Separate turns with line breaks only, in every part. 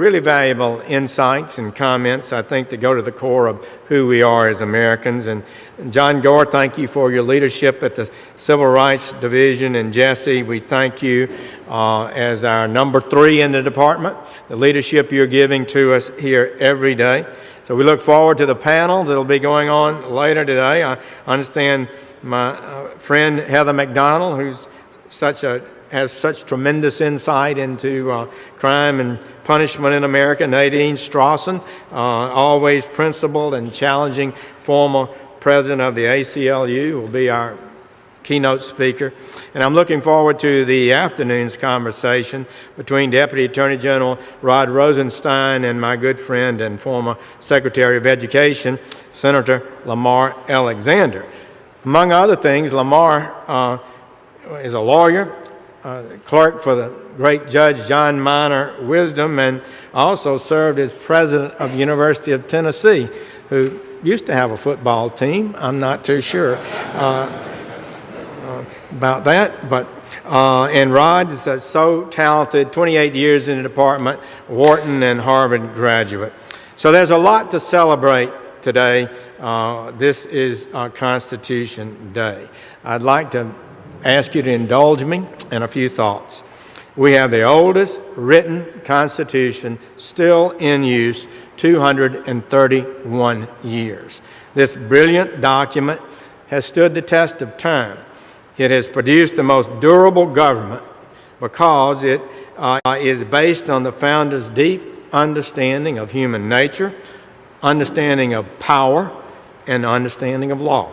Really valuable insights and comments, I think, that go to the core of who we are as Americans. And John Gore, thank you for your leadership at the Civil Rights Division. And Jesse, we thank you uh, as our number three in the department, the leadership you're giving to us here every day. So we look forward to the panels that'll be going on later today. I understand my uh, friend Heather Mac Donald, who's such a has such tremendous insight into uh, crime and punishment in America. Nadine Strossen, uh, always principled and challenging former president of the ACLU, will be our keynote speaker. And I'm looking forward to the afternoon's conversation between Deputy Attorney General Rod Rosenstein and my good friend and former Secretary of Education, Senator Lamar Alexander. Among other things, Lamar uh, is a lawyer, uh, clerk for the great Judge John Minor Wisdom and also served as president of University of Tennessee, who used to have a football team. I'm not too sure uh, uh, about that, but uh, and Rod is uh, so talented, 28 years in the department, Wharton and Harvard graduate. So there's a lot to celebrate today. Uh, this is Constitution Day. I'd like to ask you to indulge me in a few thoughts. We have the oldest written Constitution still in use, 231 years. This brilliant document has stood the test of time. It has produced the most durable government because it uh, is based on the founders' deep understanding of human nature, understanding of power, and understanding of law.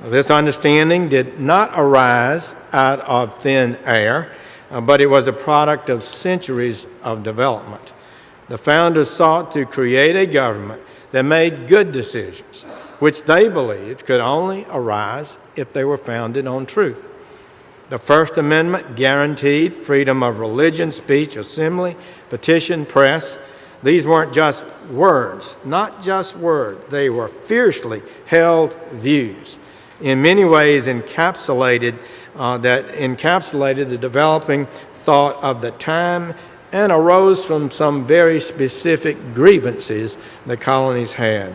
This understanding did not arise out of thin air, uh, but it was a product of centuries of development. The founders sought to create a government that made good decisions, which they believed could only arise if they were founded on truth. The First Amendment guaranteed freedom of religion, speech, assembly, petition, press. These weren't just words, not just words. They were fiercely held views in many ways encapsulated, uh, that encapsulated the developing thought of the time and arose from some very specific grievances the colonies had.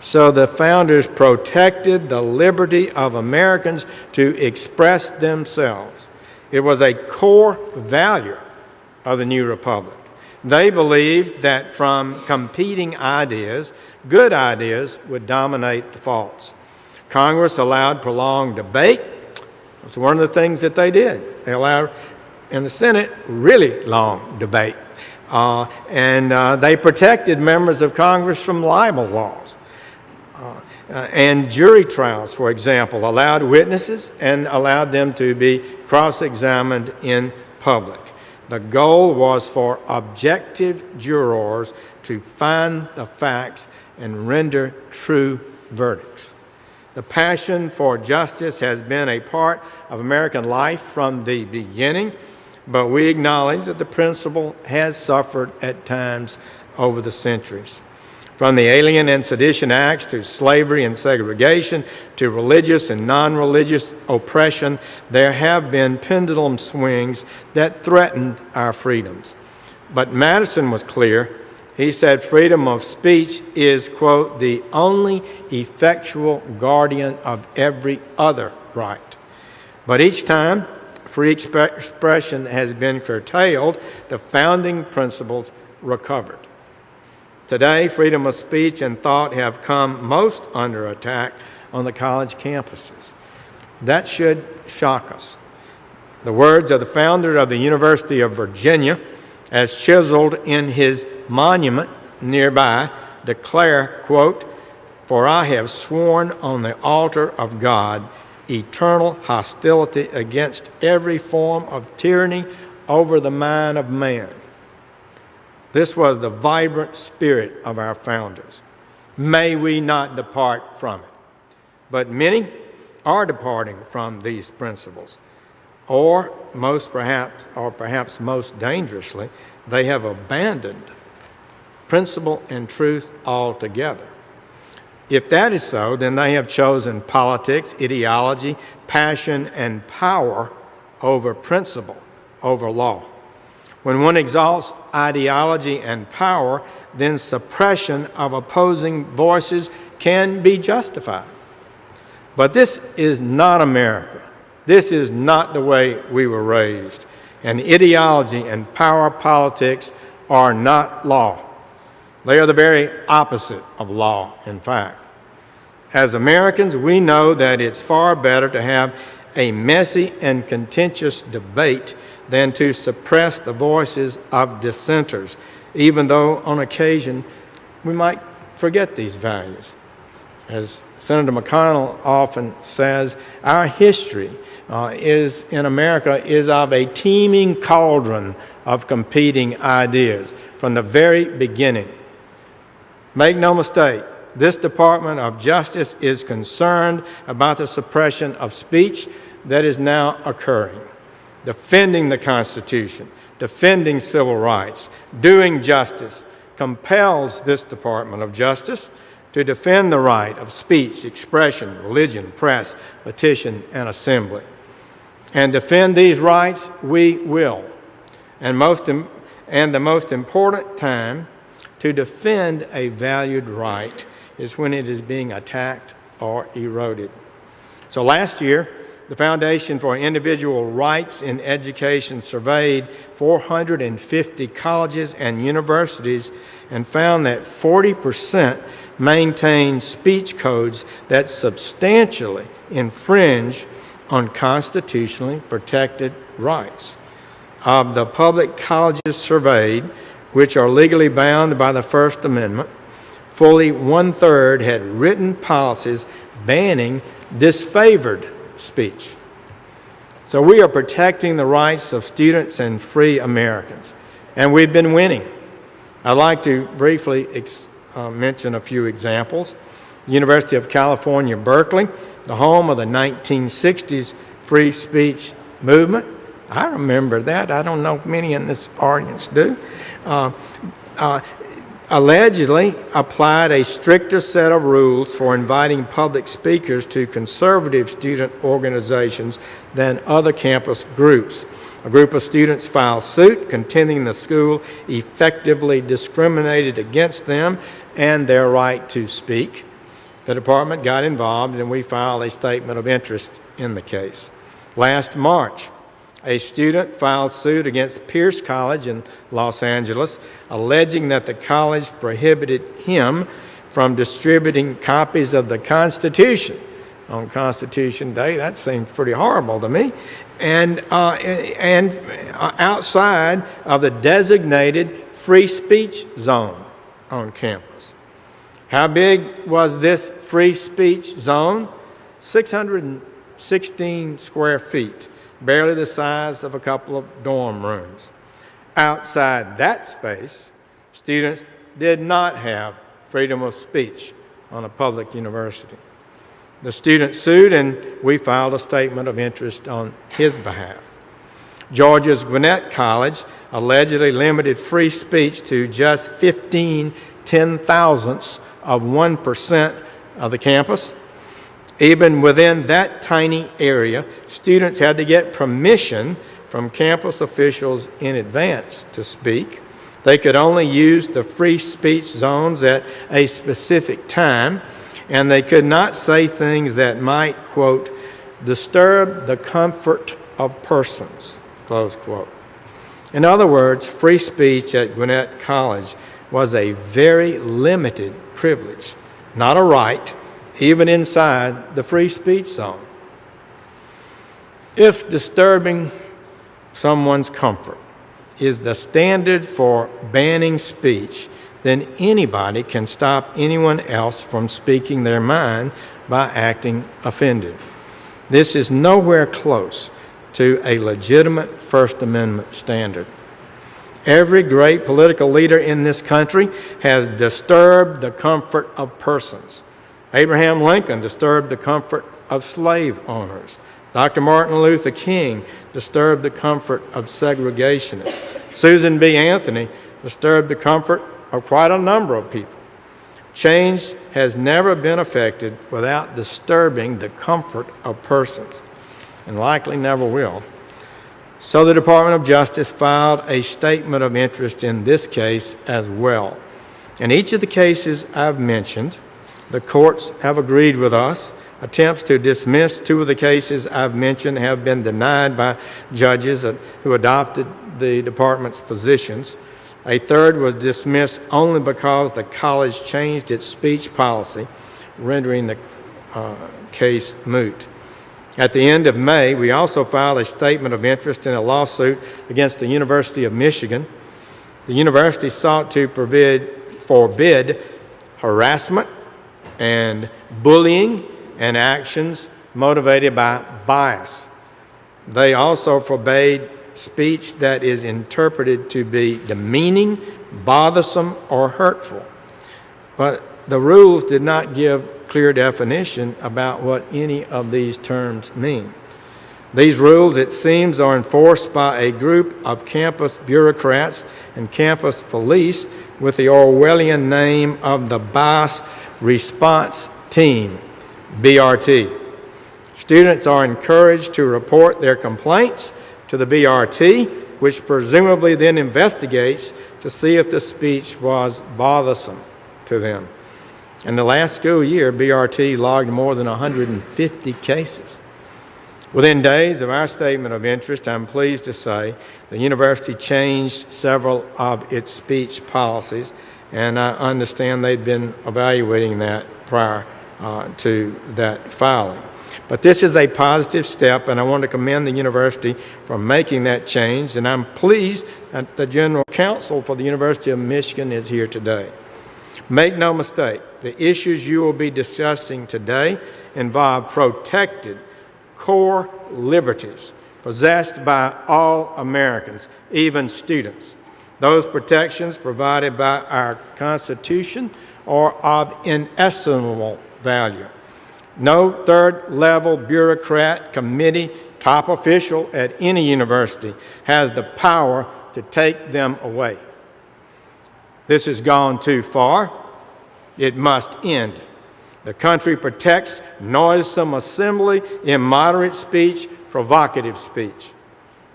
So the founders protected the liberty of Americans to express themselves. It was a core value of the new republic. They believed that from competing ideas, good ideas would dominate the false. Congress allowed prolonged debate. It's one of the things that they did. They allowed, in the Senate, really long debate. Uh, and uh, they protected members of Congress from libel laws. Uh, uh, and jury trials, for example, allowed witnesses and allowed them to be cross-examined in public. The goal was for objective jurors to find the facts and render true verdicts. The passion for justice has been a part of American life from the beginning, but we acknowledge that the principle has suffered at times over the centuries. From the Alien and Sedition Acts to slavery and segregation to religious and non-religious oppression, there have been pendulum swings that threatened our freedoms. But Madison was clear he said freedom of speech is, quote, the only effectual guardian of every other right. But each time free expression has been curtailed, the founding principles recovered. Today, freedom of speech and thought have come most under attack on the college campuses. That should shock us. The words of the founder of the University of Virginia, as chiseled in his monument nearby, declare, quote, For I have sworn on the altar of God eternal hostility against every form of tyranny over the mind of man. This was the vibrant spirit of our founders. May we not depart from it. But many are departing from these principles or most perhaps, or perhaps most dangerously, they have abandoned principle and truth altogether. If that is so, then they have chosen politics, ideology, passion, and power over principle, over law. When one exalts ideology and power, then suppression of opposing voices can be justified. But this is not America. This is not the way we were raised. And ideology and power politics are not law. They are the very opposite of law, in fact. As Americans, we know that it's far better to have a messy and contentious debate than to suppress the voices of dissenters, even though on occasion we might forget these values. As Senator McConnell often says, our history uh, is in America is of a teeming cauldron of competing ideas from the very beginning. Make no mistake, this Department of Justice is concerned about the suppression of speech that is now occurring, defending the Constitution, defending civil rights, doing justice, compels this Department of Justice to defend the right of speech, expression, religion, press, petition, and assembly. And defend these rights we will. And, most, and the most important time to defend a valued right is when it is being attacked or eroded. So last year, the Foundation for Individual Rights in Education surveyed 450 colleges and universities and found that 40% maintain speech codes that substantially infringe on constitutionally protected rights. Of the public colleges surveyed, which are legally bound by the First Amendment, fully one third had written policies banning disfavored speech. So we are protecting the rights of students and free Americans, and we've been winning. I'd like to briefly uh, mention a few examples. University of California, Berkeley, the home of the 1960s free speech movement. I remember that. I don't know many in this audience do. Uh, uh, allegedly applied a stricter set of rules for inviting public speakers to conservative student organizations than other campus groups. A group of students filed suit contending the school effectively discriminated against them and their right to speak. The department got involved and we filed a statement of interest in the case. Last March, a student filed suit against Pierce College in Los Angeles, alleging that the college prohibited him from distributing copies of the Constitution on Constitution Day. That seems pretty horrible to me. And, uh, and outside of the designated free speech zone on campus. How big was this free speech zone? 616 square feet barely the size of a couple of dorm rooms. Outside that space, students did not have freedom of speech on a public university. The student sued and we filed a statement of interest on his behalf. Georgia's Gwinnett College allegedly limited free speech to just 15 ten thousandths of 1% of the campus. Even within that tiny area, students had to get permission from campus officials in advance to speak. They could only use the free speech zones at a specific time, and they could not say things that might, quote, disturb the comfort of persons, close quote. In other words, free speech at Gwinnett College was a very limited privilege, not a right, even inside the free speech zone. If disturbing someone's comfort is the standard for banning speech, then anybody can stop anyone else from speaking their mind by acting offended. This is nowhere close to a legitimate First Amendment standard. Every great political leader in this country has disturbed the comfort of persons. Abraham Lincoln disturbed the comfort of slave owners. Dr. Martin Luther King disturbed the comfort of segregationists. Susan B. Anthony disturbed the comfort of quite a number of people. Change has never been effected without disturbing the comfort of persons, and likely never will. So the Department of Justice filed a statement of interest in this case as well. In each of the cases I've mentioned, the courts have agreed with us. Attempts to dismiss two of the cases I've mentioned have been denied by judges who adopted the department's positions. A third was dismissed only because the college changed its speech policy, rendering the uh, case moot. At the end of May, we also filed a statement of interest in a lawsuit against the University of Michigan. The university sought to forbid, forbid harassment and bullying and actions motivated by bias. They also forbade speech that is interpreted to be demeaning, bothersome, or hurtful. But the rules did not give clear definition about what any of these terms mean. These rules, it seems, are enforced by a group of campus bureaucrats and campus police with the Orwellian name of the Bias Response Team, BRT. Students are encouraged to report their complaints to the BRT, which presumably then investigates to see if the speech was bothersome to them. In the last school year, BRT logged more than 150 cases. Within days of our statement of interest, I'm pleased to say the university changed several of its speech policies, and I understand they'd been evaluating that prior uh, to that filing. But this is a positive step, and I want to commend the university for making that change, and I'm pleased that the General Counsel for the University of Michigan is here today. Make no mistake, the issues you will be discussing today involve protected core liberties possessed by all Americans, even students. Those protections provided by our Constitution are of inestimable value. No third level bureaucrat, committee, top official at any university has the power to take them away. This has gone too far. It must end. The country protects noisome assembly, immoderate speech, provocative speech.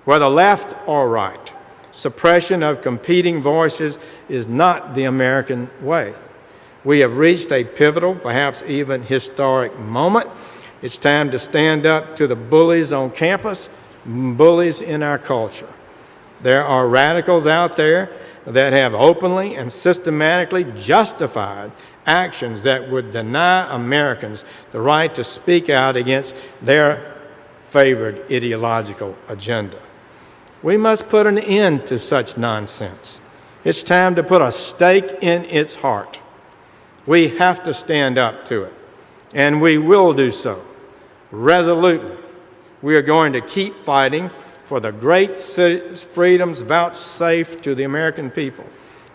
Whether left or right, suppression of competing voices is not the American way. We have reached a pivotal, perhaps even historic moment. It's time to stand up to the bullies on campus, bullies in our culture. There are radicals out there that have openly and systematically justified actions that would deny Americans the right to speak out against their favored ideological agenda. We must put an end to such nonsense. It's time to put a stake in its heart. We have to stand up to it, and we will do so resolutely. We are going to keep fighting for the great freedoms vouchsafed to the American people.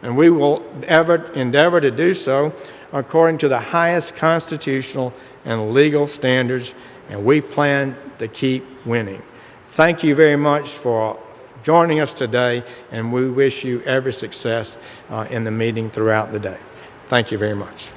And we will ever endeavor to do so according to the highest constitutional and legal standards, and we plan to keep winning. Thank you very much for joining us today, and we wish you every success uh, in the meeting throughout the day. Thank you very much.